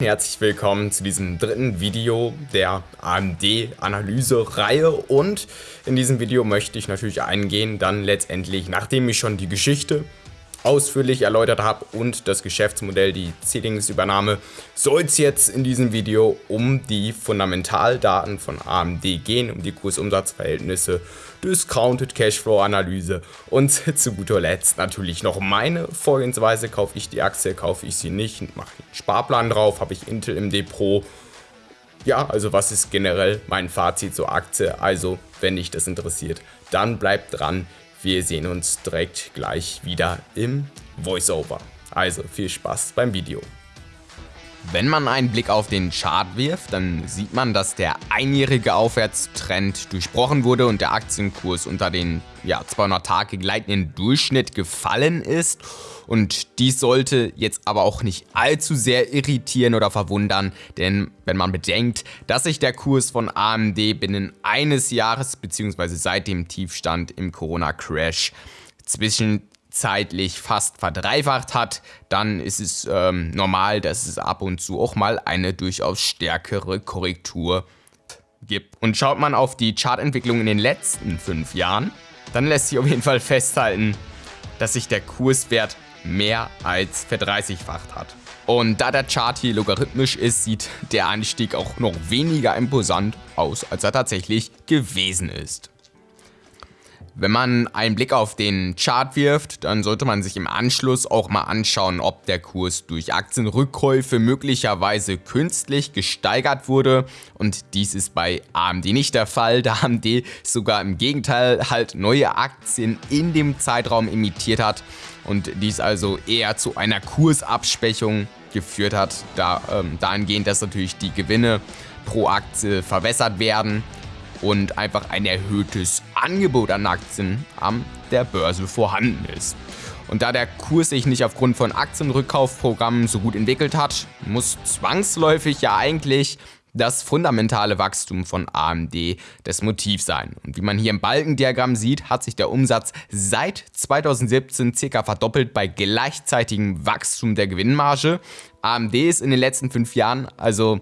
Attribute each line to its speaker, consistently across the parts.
Speaker 1: Herzlich willkommen zu diesem dritten Video der AMD-Analyse-Reihe und in diesem Video möchte ich natürlich eingehen, dann letztendlich, nachdem ich schon die Geschichte ausführlich erläutert habe und das Geschäftsmodell, die Ceilings-Übernahme, soll es jetzt in diesem Video um die Fundamentaldaten von AMD gehen, um die Kursumsatzverhältnisse, Discounted Cashflow-Analyse und zu guter Letzt natürlich noch meine Vorgehensweise. Kaufe ich die Aktie, kaufe ich sie nicht, mache ich einen Sparplan drauf, habe ich Intel im Depot, ja, also was ist generell mein Fazit zur Aktie? Also, wenn dich das interessiert, dann bleibt dran. Wir sehen uns direkt gleich wieder im Voiceover. Also viel Spaß beim Video. Wenn man einen Blick auf den Chart wirft, dann sieht man, dass der einjährige Aufwärtstrend durchbrochen wurde und der Aktienkurs unter den ja, 200 Tage gleitenden Durchschnitt gefallen ist. Und dies sollte jetzt aber auch nicht allzu sehr irritieren oder verwundern, denn wenn man bedenkt, dass sich der Kurs von AMD binnen eines Jahres bzw. seit dem Tiefstand im Corona-Crash zwischen zeitlich fast verdreifacht hat, dann ist es ähm, normal, dass es ab und zu auch mal eine durchaus stärkere Korrektur gibt. Und schaut man auf die Chartentwicklung in den letzten fünf Jahren, dann lässt sich auf jeden Fall festhalten, dass sich der Kurswert mehr als verdreißigfacht hat. Und da der Chart hier logarithmisch ist, sieht der Anstieg auch noch weniger imposant aus, als er tatsächlich gewesen ist. Wenn man einen Blick auf den Chart wirft, dann sollte man sich im Anschluss auch mal anschauen, ob der Kurs durch Aktienrückkäufe möglicherweise künstlich gesteigert wurde. Und dies ist bei AMD nicht der Fall, da AMD sogar im Gegenteil halt neue Aktien in dem Zeitraum imitiert hat und dies also eher zu einer Kursabschwächung geführt hat, da, ähm, dahingehend, dass natürlich die Gewinne pro Aktie verwässert werden und einfach ein erhöhtes Angebot an Aktien an der Börse vorhanden ist. Und da der Kurs sich nicht aufgrund von Aktienrückkaufprogrammen so gut entwickelt hat, muss zwangsläufig ja eigentlich das fundamentale Wachstum von AMD das Motiv sein. Und wie man hier im Balkendiagramm sieht, hat sich der Umsatz seit 2017 ca. verdoppelt bei gleichzeitigem Wachstum der Gewinnmarge. AMD ist in den letzten fünf Jahren also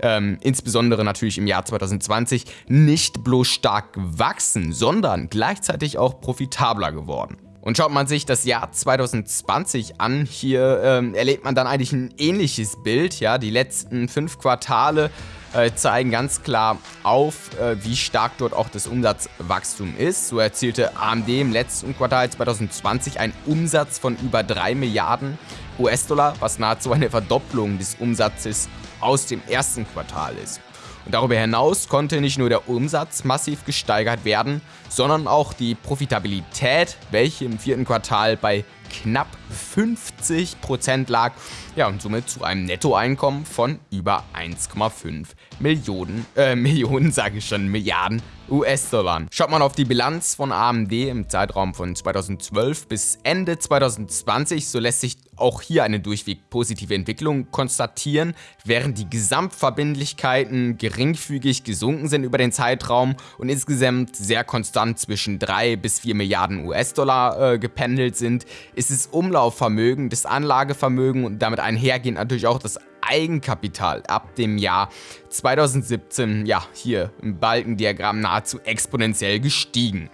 Speaker 1: ähm, insbesondere natürlich im Jahr 2020, nicht bloß stark gewachsen, sondern gleichzeitig auch profitabler geworden. Und schaut man sich das Jahr 2020 an, hier ähm, erlebt man dann eigentlich ein ähnliches Bild. Ja, Die letzten fünf Quartale äh, zeigen ganz klar auf, äh, wie stark dort auch das Umsatzwachstum ist. So erzielte AMD im letzten Quartal 2020 einen Umsatz von über 3 Milliarden US-Dollar, was nahezu eine Verdopplung des Umsatzes aus dem ersten Quartal ist. Und darüber hinaus konnte nicht nur der Umsatz massiv gesteigert werden, sondern auch die Profitabilität, welche im vierten Quartal bei knapp 50% lag ja, und somit zu einem Nettoeinkommen von über 1,5 Millionen, äh, Millionen, sage ich schon, Milliarden US-Dollar. Schaut man auf die Bilanz von AMD im Zeitraum von 2012 bis Ende 2020, so lässt sich auch hier eine durchweg positive Entwicklung konstatieren, während die Gesamtverbindlichkeiten geringfügig gesunken sind über den Zeitraum und insgesamt sehr konstant zwischen 3 bis 4 Milliarden US-Dollar äh, gependelt sind, ist das Umlaufvermögen, das Anlagevermögen und damit einhergehend natürlich auch das Eigenkapital ab dem Jahr 2017, ja, hier im Balkendiagramm nahezu exponentiell gestiegen.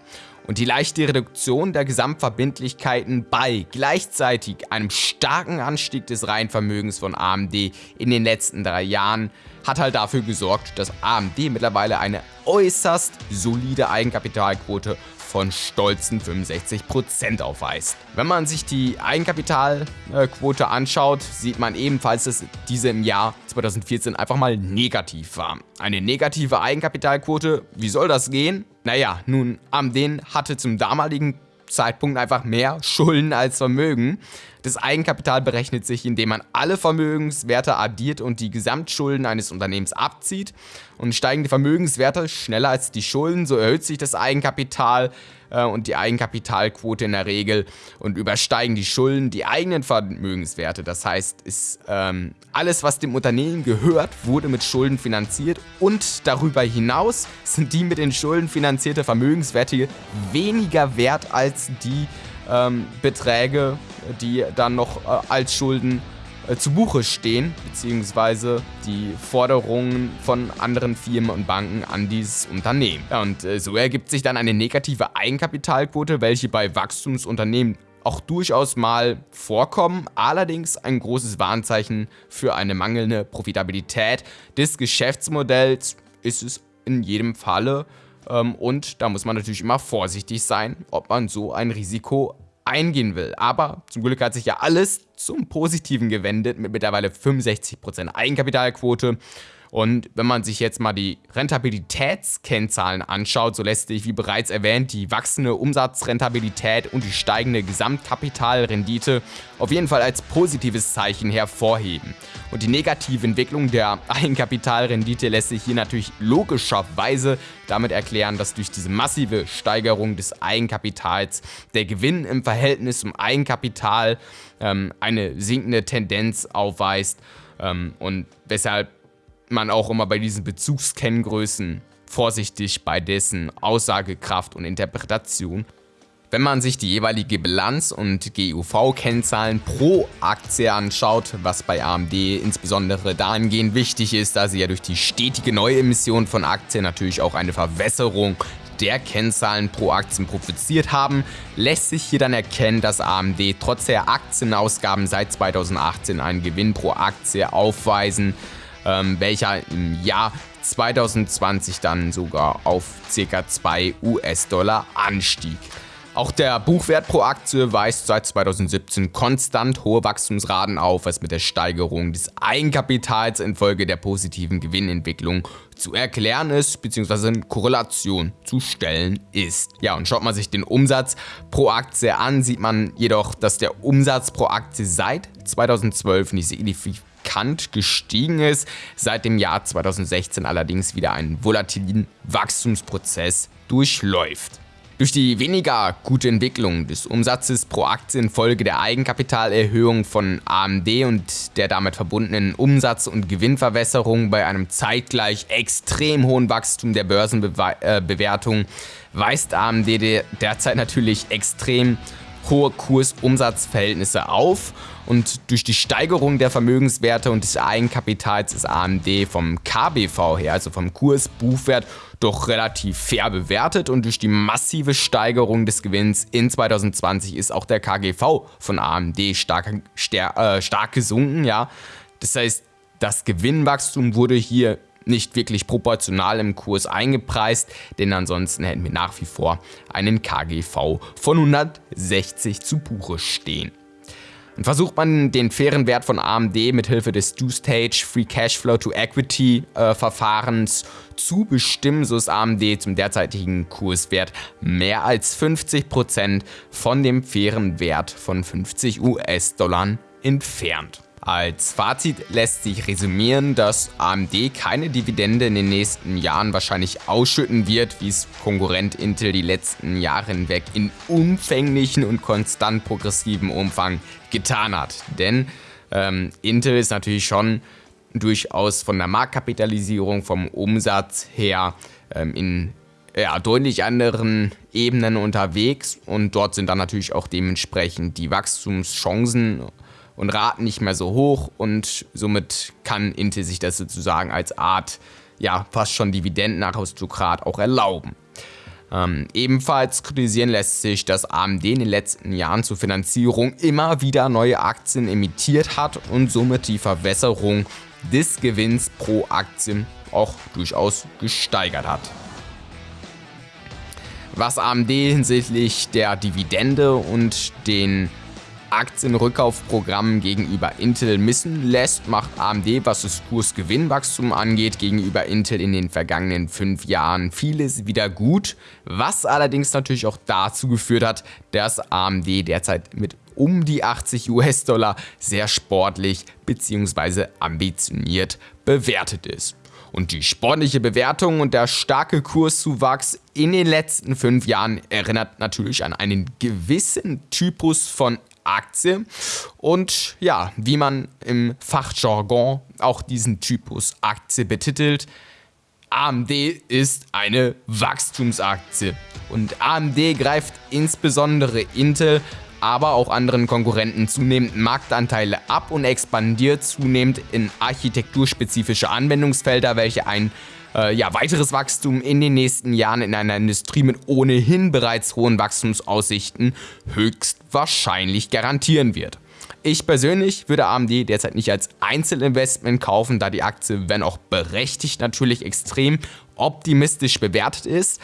Speaker 1: Und die leichte Reduktion der Gesamtverbindlichkeiten bei gleichzeitig einem starken Anstieg des Reihenvermögens von AMD in den letzten drei Jahren hat halt dafür gesorgt, dass AMD mittlerweile eine äußerst solide Eigenkapitalquote von stolzen 65% aufweist. Wenn man sich die Eigenkapitalquote anschaut, sieht man ebenfalls, dass diese im Jahr 2014 einfach mal negativ war. Eine negative Eigenkapitalquote, wie soll das gehen? Naja, nun, AMD hatte zum damaligen Zeitpunkt einfach mehr Schulden als Vermögen. Das Eigenkapital berechnet sich, indem man alle Vermögenswerte addiert und die Gesamtschulden eines Unternehmens abzieht. Und steigen die Vermögenswerte schneller als die Schulden, so erhöht sich das Eigenkapital äh, und die Eigenkapitalquote in der Regel und übersteigen die Schulden die eigenen Vermögenswerte. Das heißt, ist, ähm, alles, was dem Unternehmen gehört, wurde mit Schulden finanziert und darüber hinaus sind die mit den Schulden finanzierte Vermögenswerte weniger wert als die ähm, Beträge, die dann noch äh, als Schulden äh, zu Buche stehen, beziehungsweise die Forderungen von anderen Firmen und Banken an dieses Unternehmen. Ja, und äh, so ergibt sich dann eine negative Eigenkapitalquote, welche bei Wachstumsunternehmen auch durchaus mal vorkommen, allerdings ein großes Warnzeichen für eine mangelnde Profitabilität des Geschäftsmodells ist es in jedem Falle ähm, und da muss man natürlich immer vorsichtig sein, ob man so ein Risiko eingehen will. Aber zum Glück hat sich ja alles zum Positiven gewendet mit mittlerweile 65% Eigenkapitalquote und wenn man sich jetzt mal die Rentabilitätskennzahlen anschaut, so lässt sich, wie bereits erwähnt, die wachsende Umsatzrentabilität und die steigende Gesamtkapitalrendite auf jeden Fall als positives Zeichen hervorheben. Und die negative Entwicklung der Eigenkapitalrendite lässt sich hier natürlich logischerweise damit erklären, dass durch diese massive Steigerung des Eigenkapitals der Gewinn im Verhältnis zum Eigenkapital ähm, eine sinkende Tendenz aufweist ähm, und weshalb man auch immer bei diesen Bezugskenngrößen vorsichtig bei dessen Aussagekraft und Interpretation. Wenn man sich die jeweilige Bilanz und GUV-Kennzahlen pro Aktie anschaut, was bei AMD insbesondere dahingehend wichtig ist, da sie ja durch die stetige Neuemission von Aktien natürlich auch eine Verwässerung der Kennzahlen pro Aktien profitiert haben, lässt sich hier dann erkennen, dass AMD trotz der Aktienausgaben seit 2018 einen Gewinn pro Aktie aufweisen, ähm, welcher im Jahr 2020 dann sogar auf ca. 2 US-Dollar anstieg. Auch der Buchwert pro Aktie weist seit 2017 konstant hohe Wachstumsraten auf, was mit der Steigerung des Eigenkapitals infolge der positiven Gewinnentwicklung zu erklären ist, bzw. in Korrelation zu stellen ist. Ja, und schaut man sich den Umsatz pro Aktie an, sieht man jedoch, dass der Umsatz pro Aktie seit 2012 nicht markant gestiegen ist, seit dem Jahr 2016 allerdings wieder einen volatilen Wachstumsprozess durchläuft. Durch die weniger gute Entwicklung des Umsatzes pro Aktie infolge der Eigenkapitalerhöhung von AMD und der damit verbundenen Umsatz- und Gewinnverwässerung bei einem zeitgleich extrem hohen Wachstum der Börsenbewertung weist AMD derzeit natürlich extrem hohe Kurs-Umsatz-Verhältnisse auf und durch die Steigerung der Vermögenswerte und des Eigenkapitals ist AMD vom KBV her, also vom Kursbuchwert, doch relativ fair bewertet und durch die massive Steigerung des Gewinns in 2020 ist auch der KGV von AMD stark, äh, stark gesunken. Ja. Das heißt, das Gewinnwachstum wurde hier nicht wirklich proportional im Kurs eingepreist, denn ansonsten hätten wir nach wie vor einen KGV von 160 zu Buche stehen. Und versucht man den fairen Wert von AMD mithilfe des Two-Stage Free Cashflow to Equity äh, Verfahrens zu bestimmen, so ist AMD zum derzeitigen Kurswert mehr als 50% von dem fairen Wert von 50 US-Dollar entfernt. Als Fazit lässt sich resümieren, dass AMD keine Dividende in den nächsten Jahren wahrscheinlich ausschütten wird, wie es Konkurrent Intel die letzten Jahre hinweg in umfänglichen und konstant progressivem Umfang getan hat. Denn ähm, Intel ist natürlich schon durchaus von der Marktkapitalisierung, vom Umsatz her ähm, in ja, deutlich anderen Ebenen unterwegs und dort sind dann natürlich auch dementsprechend die Wachstumschancen und Raten nicht mehr so hoch und somit kann Intel sich das sozusagen als Art, ja, fast schon Dividendenaristokrat auch erlauben. Ähm, ebenfalls kritisieren lässt sich, dass AMD in den letzten Jahren zur Finanzierung immer wieder neue Aktien emittiert hat und somit die Verwässerung des Gewinns pro Aktie auch durchaus gesteigert hat. Was AMD hinsichtlich der Dividende und den Aktienrückkaufprogramm gegenüber Intel missen lässt, macht AMD, was das Kursgewinnwachstum angeht, gegenüber Intel in den vergangenen fünf Jahren vieles wieder gut, was allerdings natürlich auch dazu geführt hat, dass AMD derzeit mit um die 80 US-Dollar sehr sportlich bzw. ambitioniert bewertet ist. Und die sportliche Bewertung und der starke Kurszuwachs in den letzten fünf Jahren erinnert natürlich an einen gewissen Typus von Aktie. Und ja, wie man im Fachjargon auch diesen Typus Aktie betitelt, AMD ist eine Wachstumsaktie. Und AMD greift insbesondere Intel aber auch anderen Konkurrenten zunehmend Marktanteile ab und expandiert zunehmend in architekturspezifische Anwendungsfelder, welche ein äh, ja, weiteres Wachstum in den nächsten Jahren in einer Industrie mit ohnehin bereits hohen Wachstumsaussichten höchstwahrscheinlich garantieren wird. Ich persönlich würde AMD derzeit nicht als Einzelinvestment kaufen, da die Aktie, wenn auch berechtigt, natürlich extrem optimistisch bewertet ist.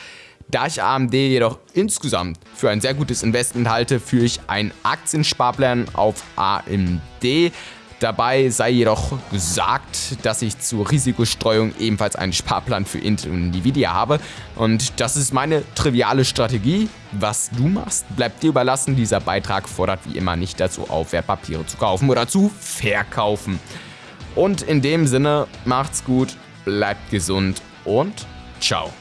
Speaker 1: Da ich AMD jedoch insgesamt für ein sehr gutes Investment halte, führe ich einen Aktiensparplan auf AMD. Dabei sei jedoch gesagt, dass ich zur Risikostreuung ebenfalls einen Sparplan für Intel und Nvidia habe. Und das ist meine triviale Strategie. Was du machst, bleibt dir überlassen. Dieser Beitrag fordert wie immer nicht dazu auf, Wertpapiere zu kaufen oder zu verkaufen. Und in dem Sinne, macht's gut, bleibt gesund und ciao.